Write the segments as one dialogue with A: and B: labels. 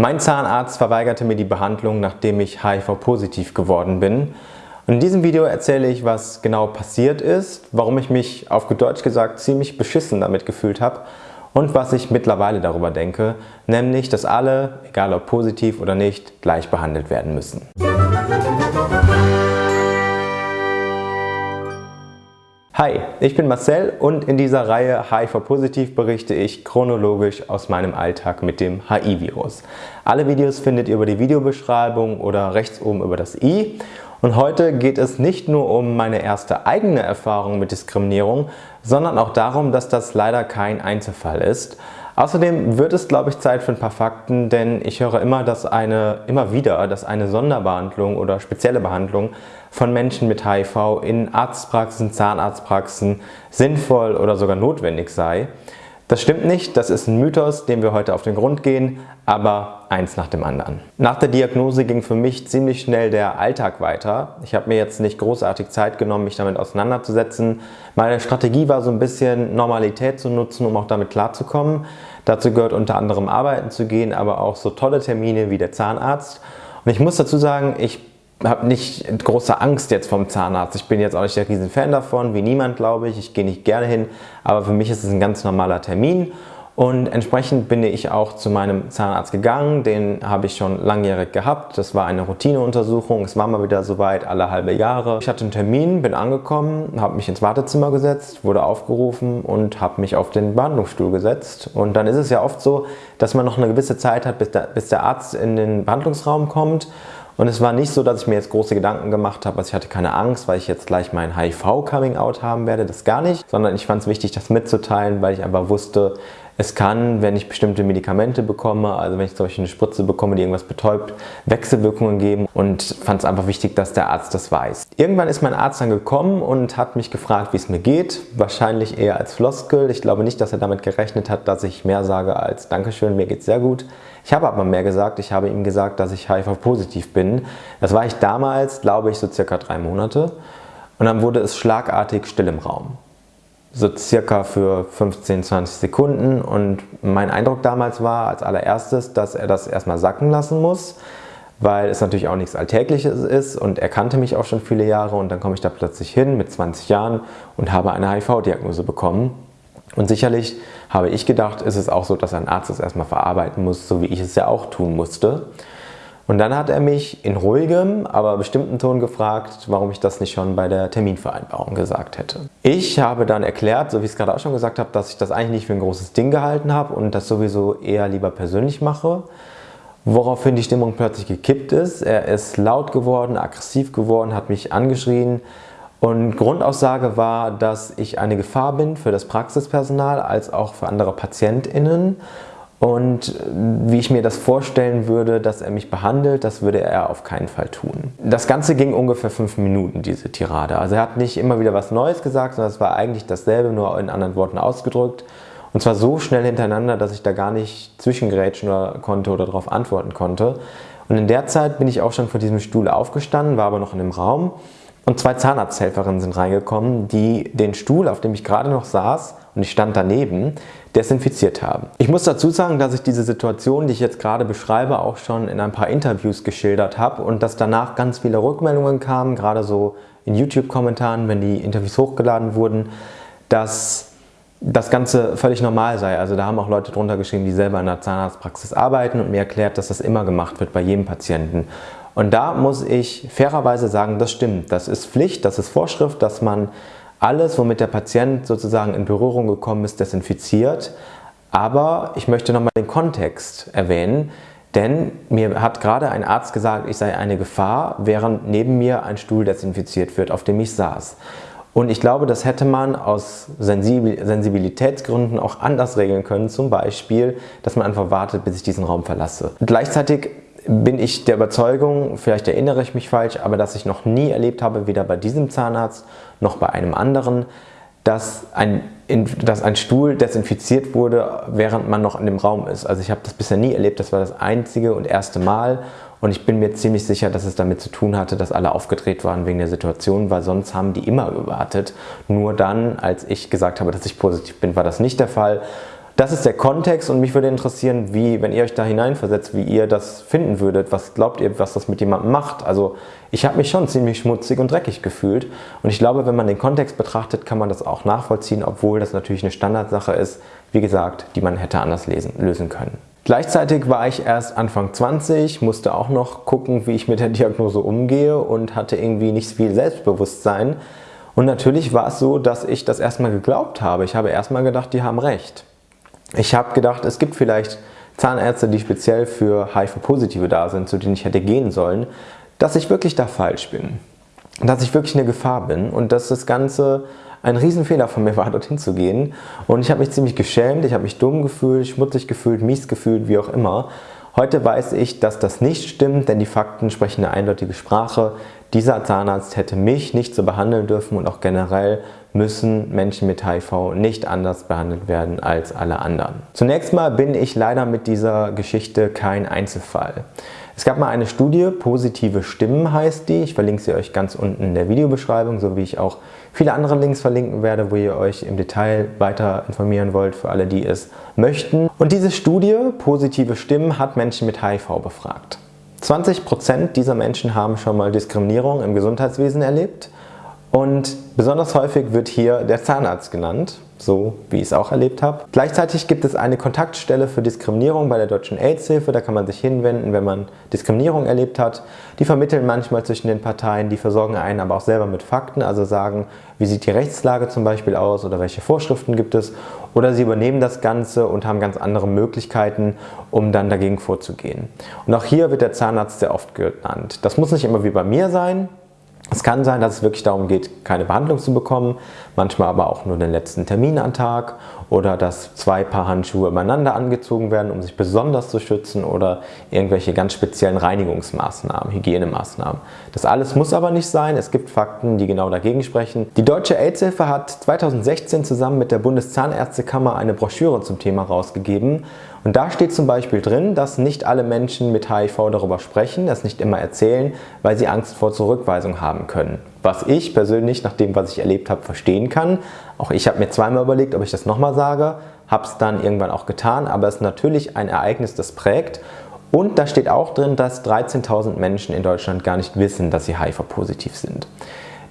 A: Mein Zahnarzt verweigerte mir die Behandlung, nachdem ich HIV-positiv geworden bin. Und in diesem Video erzähle ich, was genau passiert ist, warum ich mich auf gut Deutsch gesagt ziemlich beschissen damit gefühlt habe und was ich mittlerweile darüber denke, nämlich, dass alle, egal ob positiv oder nicht, gleich behandelt werden müssen. Hi, ich bin Marcel und in dieser Reihe HIV-Positiv berichte ich chronologisch aus meinem Alltag mit dem HIV-Virus. Alle Videos findet ihr über die Videobeschreibung oder rechts oben über das i. Und heute geht es nicht nur um meine erste eigene Erfahrung mit Diskriminierung, sondern auch darum, dass das leider kein Einzelfall ist. Außerdem wird es, glaube ich, Zeit für ein paar Fakten, denn ich höre immer, dass eine, immer wieder, dass eine Sonderbehandlung oder spezielle Behandlung von Menschen mit HIV in Arztpraxen, Zahnarztpraxen sinnvoll oder sogar notwendig sei. Das stimmt nicht, das ist ein Mythos, dem wir heute auf den Grund gehen, aber eins nach dem anderen. Nach der Diagnose ging für mich ziemlich schnell der Alltag weiter. Ich habe mir jetzt nicht großartig Zeit genommen, mich damit auseinanderzusetzen. Meine Strategie war so ein bisschen Normalität zu nutzen, um auch damit klarzukommen. Dazu gehört unter anderem arbeiten zu gehen, aber auch so tolle Termine wie der Zahnarzt. Und ich muss dazu sagen, ich habe nicht große Angst jetzt vom Zahnarzt. Ich bin jetzt auch nicht der riesen Fan davon, wie niemand glaube ich. Ich gehe nicht gerne hin, aber für mich ist es ein ganz normaler Termin und entsprechend bin ich auch zu meinem Zahnarzt gegangen, den habe ich schon langjährig gehabt. Das war eine Routineuntersuchung, es war mal wieder soweit, alle halbe Jahre. Ich hatte einen Termin, bin angekommen, habe mich ins Wartezimmer gesetzt, wurde aufgerufen und habe mich auf den Behandlungsstuhl gesetzt. Und dann ist es ja oft so, dass man noch eine gewisse Zeit hat, bis der Arzt in den Behandlungsraum kommt und es war nicht so, dass ich mir jetzt große Gedanken gemacht habe, also ich hatte keine Angst, weil ich jetzt gleich mein HIV-Coming-out haben werde, das gar nicht, sondern ich fand es wichtig, das mitzuteilen, weil ich einfach wusste, es kann, wenn ich bestimmte Medikamente bekomme, also wenn ich zum Beispiel eine Spritze bekomme, die irgendwas betäubt, Wechselwirkungen geben und fand es einfach wichtig, dass der Arzt das weiß. Irgendwann ist mein Arzt dann gekommen und hat mich gefragt, wie es mir geht. Wahrscheinlich eher als Floskel. Ich glaube nicht, dass er damit gerechnet hat, dass ich mehr sage als Dankeschön, mir geht's sehr gut. Ich habe aber mehr gesagt. Ich habe ihm gesagt, dass ich HIV-positiv bin. Das war ich damals, glaube ich, so circa drei Monate. Und dann wurde es schlagartig still im Raum so circa für 15, 20 Sekunden und mein Eindruck damals war als allererstes, dass er das erstmal sacken lassen muss, weil es natürlich auch nichts Alltägliches ist und er kannte mich auch schon viele Jahre und dann komme ich da plötzlich hin mit 20 Jahren und habe eine HIV-Diagnose bekommen. Und sicherlich habe ich gedacht, ist es auch so, dass ein Arzt das erstmal verarbeiten muss, so wie ich es ja auch tun musste. Und dann hat er mich in ruhigem, aber bestimmten Ton gefragt, warum ich das nicht schon bei der Terminvereinbarung gesagt hätte. Ich habe dann erklärt, so wie ich es gerade auch schon gesagt habe, dass ich das eigentlich nicht für ein großes Ding gehalten habe und das sowieso eher lieber persönlich mache. Woraufhin die Stimmung plötzlich gekippt ist. Er ist laut geworden, aggressiv geworden, hat mich angeschrien. Und Grundaussage war, dass ich eine Gefahr bin für das Praxispersonal als auch für andere PatientInnen und wie ich mir das vorstellen würde, dass er mich behandelt, das würde er auf keinen Fall tun. Das Ganze ging ungefähr fünf Minuten, diese Tirade. Also er hat nicht immer wieder was Neues gesagt, sondern es war eigentlich dasselbe, nur in anderen Worten ausgedrückt. Und zwar so schnell hintereinander, dass ich da gar nicht zwischengrätschen konnte oder darauf antworten konnte. Und in der Zeit bin ich auch schon von diesem Stuhl aufgestanden, war aber noch in dem Raum. Und zwei Zahnarzthelferinnen sind reingekommen, die den Stuhl, auf dem ich gerade noch saß, und ich stand daneben, desinfiziert haben. Ich muss dazu sagen, dass ich diese Situation, die ich jetzt gerade beschreibe, auch schon in ein paar Interviews geschildert habe und dass danach ganz viele Rückmeldungen kamen, gerade so in YouTube-Kommentaren, wenn die Interviews hochgeladen wurden, dass das Ganze völlig normal sei. Also da haben auch Leute drunter geschrieben, die selber in der Zahnarztpraxis arbeiten und mir erklärt, dass das immer gemacht wird bei jedem Patienten. Und da muss ich fairerweise sagen, das stimmt. Das ist Pflicht, das ist Vorschrift, dass man alles, womit der Patient sozusagen in Berührung gekommen ist, desinfiziert. Aber ich möchte nochmal den Kontext erwähnen, denn mir hat gerade ein Arzt gesagt, ich sei eine Gefahr, während neben mir ein Stuhl desinfiziert wird, auf dem ich saß. Und ich glaube, das hätte man aus Sensibilitätsgründen auch anders regeln können. Zum Beispiel, dass man einfach wartet, bis ich diesen Raum verlasse. Gleichzeitig bin ich der Überzeugung, vielleicht erinnere ich mich falsch, aber dass ich noch nie erlebt habe, weder bei diesem Zahnarzt noch bei einem anderen, dass ein, dass ein Stuhl desinfiziert wurde, während man noch in dem Raum ist. Also ich habe das bisher nie erlebt, das war das einzige und erste Mal und ich bin mir ziemlich sicher, dass es damit zu tun hatte, dass alle aufgedreht waren wegen der Situation, weil sonst haben die immer gewartet. Nur dann, als ich gesagt habe, dass ich positiv bin, war das nicht der Fall. Das ist der Kontext und mich würde interessieren, wie, wenn ihr euch da hineinversetzt, wie ihr das finden würdet. Was glaubt ihr, was das mit jemandem macht? Also ich habe mich schon ziemlich schmutzig und dreckig gefühlt und ich glaube, wenn man den Kontext betrachtet, kann man das auch nachvollziehen, obwohl das natürlich eine Standardsache ist, wie gesagt, die man hätte anders lesen, lösen können. Gleichzeitig war ich erst Anfang 20, musste auch noch gucken, wie ich mit der Diagnose umgehe und hatte irgendwie nicht viel Selbstbewusstsein. Und natürlich war es so, dass ich das erstmal geglaubt habe. Ich habe erstmal gedacht, die haben recht. Ich habe gedacht, es gibt vielleicht Zahnärzte, die speziell für HIV-Positive da sind, zu denen ich hätte gehen sollen, dass ich wirklich da falsch bin. Dass ich wirklich eine Gefahr bin und dass das Ganze ein Riesenfehler von mir war, dorthin zu gehen. Und ich habe mich ziemlich geschämt, ich habe mich dumm gefühlt, schmutzig gefühlt, mies gefühlt, wie auch immer. Heute weiß ich, dass das nicht stimmt, denn die Fakten sprechen eine eindeutige Sprache. Dieser Zahnarzt hätte mich nicht so behandeln dürfen und auch generell müssen Menschen mit HIV nicht anders behandelt werden als alle anderen. Zunächst mal bin ich leider mit dieser Geschichte kein Einzelfall. Es gab mal eine Studie, Positive Stimmen heißt die, ich verlinke sie euch ganz unten in der Videobeschreibung, so wie ich auch viele andere Links verlinken werde, wo ihr euch im Detail weiter informieren wollt, für alle, die es möchten. Und diese Studie, Positive Stimmen, hat Menschen mit HIV befragt. 20% dieser Menschen haben schon mal Diskriminierung im Gesundheitswesen erlebt und besonders häufig wird hier der Zahnarzt genannt, so wie ich es auch erlebt habe. Gleichzeitig gibt es eine Kontaktstelle für Diskriminierung bei der Deutschen AIDS-Hilfe, da kann man sich hinwenden, wenn man Diskriminierung erlebt hat. Die vermitteln manchmal zwischen den Parteien, die versorgen einen aber auch selber mit Fakten, also sagen, wie sieht die Rechtslage zum Beispiel aus oder welche Vorschriften gibt es. Oder sie übernehmen das Ganze und haben ganz andere Möglichkeiten, um dann dagegen vorzugehen. Und auch hier wird der Zahnarzt sehr oft genannt. Das muss nicht immer wie bei mir sein, es kann sein, dass es wirklich darum geht, keine Behandlung zu bekommen, manchmal aber auch nur den letzten Termin am Tag oder dass zwei Paar Handschuhe übereinander angezogen werden, um sich besonders zu schützen oder irgendwelche ganz speziellen Reinigungsmaßnahmen, Hygienemaßnahmen. Das alles muss aber nicht sein, es gibt Fakten, die genau dagegen sprechen. Die Deutsche AIDS-Hilfe hat 2016 zusammen mit der Bundeszahnärztekammer eine Broschüre zum Thema rausgegeben und da steht zum Beispiel drin, dass nicht alle Menschen mit HIV darüber sprechen, es nicht immer erzählen, weil sie Angst vor Zurückweisung haben können. Was ich persönlich, nach dem, was ich erlebt habe, verstehen kann. Auch ich habe mir zweimal überlegt, ob ich das nochmal sage, habe es dann irgendwann auch getan, aber es ist natürlich ein Ereignis, das prägt. Und da steht auch drin, dass 13.000 Menschen in Deutschland gar nicht wissen, dass sie HIV-positiv sind.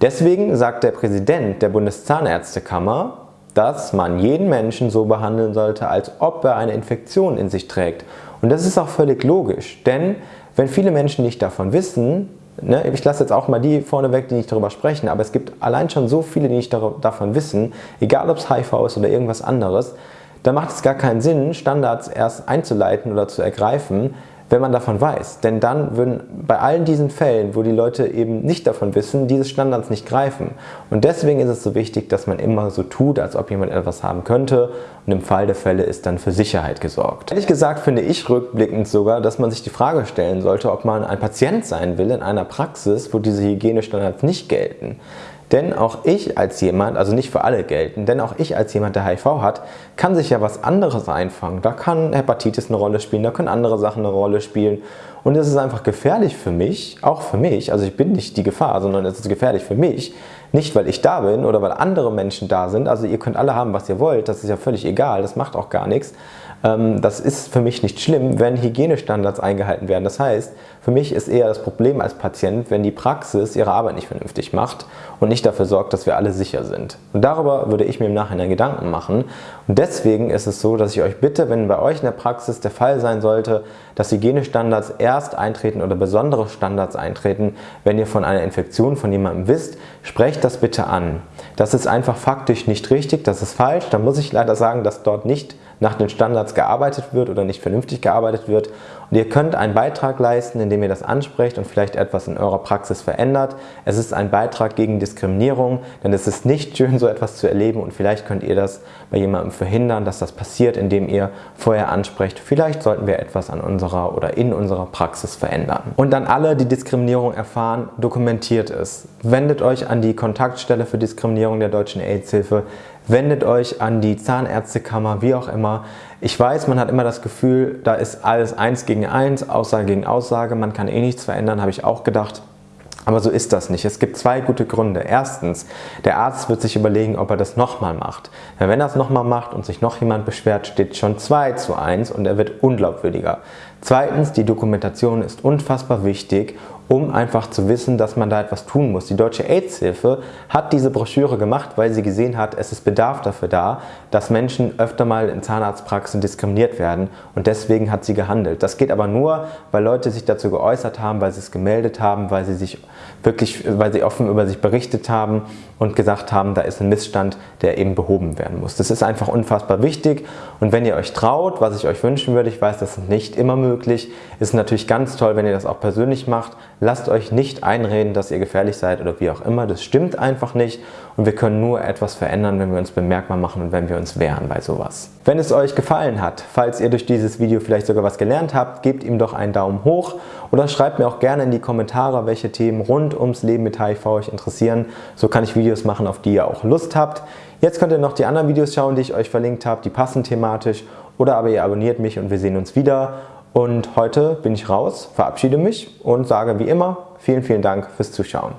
A: Deswegen sagt der Präsident der Bundeszahnärztekammer, dass man jeden Menschen so behandeln sollte, als ob er eine Infektion in sich trägt. Und das ist auch völlig logisch, denn wenn viele Menschen nicht davon wissen, ne, ich lasse jetzt auch mal die vorne weg, die nicht darüber sprechen, aber es gibt allein schon so viele, die nicht davon wissen, egal ob es HIV ist oder irgendwas anderes, dann macht es gar keinen Sinn, Standards erst einzuleiten oder zu ergreifen, wenn man davon weiß. Denn dann würden bei allen diesen Fällen, wo die Leute eben nicht davon wissen, diese Standards nicht greifen. Und deswegen ist es so wichtig, dass man immer so tut, als ob jemand etwas haben könnte und im Fall der Fälle ist dann für Sicherheit gesorgt. Ehrlich gesagt finde ich rückblickend sogar, dass man sich die Frage stellen sollte, ob man ein Patient sein will in einer Praxis, wo diese Hygienestandards nicht gelten. Denn auch ich als jemand, also nicht für alle gelten, denn auch ich als jemand, der HIV hat, kann sich ja was anderes einfangen. Da kann Hepatitis eine Rolle spielen, da können andere Sachen eine Rolle spielen. Und es ist einfach gefährlich für mich, auch für mich, also ich bin nicht die Gefahr, sondern es ist gefährlich für mich, nicht weil ich da bin oder weil andere Menschen da sind. Also ihr könnt alle haben, was ihr wollt, das ist ja völlig egal, das macht auch gar nichts. Ähm, das ist für mich nicht schlimm, wenn Hygienestandards eingehalten werden. Das heißt, für mich ist eher das Problem als Patient, wenn die Praxis ihre Arbeit nicht vernünftig macht und nicht dafür sorgt, dass wir alle sicher sind. Und darüber würde ich mir im Nachhinein Gedanken machen. Und deswegen ist es so, dass ich euch bitte, wenn bei euch in der Praxis der Fall sein sollte, dass Hygienestandards erst eintreten oder besondere Standards eintreten, wenn ihr von einer Infektion von jemandem wisst, sprecht das bitte an. Das ist einfach faktisch nicht richtig, das ist falsch. Da muss ich leider sagen, dass dort nicht nach den Standards gearbeitet wird oder nicht vernünftig gearbeitet wird. Und ihr könnt einen Beitrag leisten, indem ihr das ansprecht und vielleicht etwas in eurer Praxis verändert. Es ist ein Beitrag gegen Diskriminierung, denn es ist nicht schön, so etwas zu erleben und vielleicht könnt ihr das bei jemandem verhindern, dass das passiert, indem ihr vorher ansprecht, vielleicht sollten wir etwas an unserer oder in unserer Praxis verändern. Und dann alle, die Diskriminierung erfahren, dokumentiert es. Wendet euch an die Kontaktstelle für Diskriminierung der Deutschen AIDS-Hilfe wendet euch an die Zahnärztekammer, wie auch immer. Ich weiß, man hat immer das Gefühl, da ist alles eins gegen eins, Aussage gegen Aussage, man kann eh nichts verändern, habe ich auch gedacht. Aber so ist das nicht. Es gibt zwei gute Gründe. Erstens, der Arzt wird sich überlegen, ob er das nochmal macht. Wenn er es nochmal macht und sich noch jemand beschwert, steht schon 2 zu 1 und er wird unglaubwürdiger. Zweitens, die Dokumentation ist unfassbar wichtig um einfach zu wissen, dass man da etwas tun muss. Die Deutsche AIDS-Hilfe hat diese Broschüre gemacht, weil sie gesehen hat, es ist Bedarf dafür da, dass Menschen öfter mal in Zahnarztpraxen diskriminiert werden und deswegen hat sie gehandelt. Das geht aber nur, weil Leute sich dazu geäußert haben, weil sie es gemeldet haben, weil sie sich wirklich, weil sie offen über sich berichtet haben und gesagt haben, da ist ein Missstand, der eben behoben werden muss. Das ist einfach unfassbar wichtig und wenn ihr euch traut, was ich euch wünschen würde, ich weiß, das ist nicht immer möglich, ist natürlich ganz toll, wenn ihr das auch persönlich macht, Lasst euch nicht einreden, dass ihr gefährlich seid oder wie auch immer. Das stimmt einfach nicht und wir können nur etwas verändern, wenn wir uns bemerkbar machen und wenn wir uns wehren bei sowas. Wenn es euch gefallen hat, falls ihr durch dieses Video vielleicht sogar was gelernt habt, gebt ihm doch einen Daumen hoch oder schreibt mir auch gerne in die Kommentare, welche Themen rund ums Leben mit HIV euch interessieren. So kann ich Videos machen, auf die ihr auch Lust habt. Jetzt könnt ihr noch die anderen Videos schauen, die ich euch verlinkt habe, die passen thematisch oder aber ihr abonniert mich und wir sehen uns wieder. Und heute bin ich raus, verabschiede mich und sage wie immer vielen, vielen Dank fürs Zuschauen.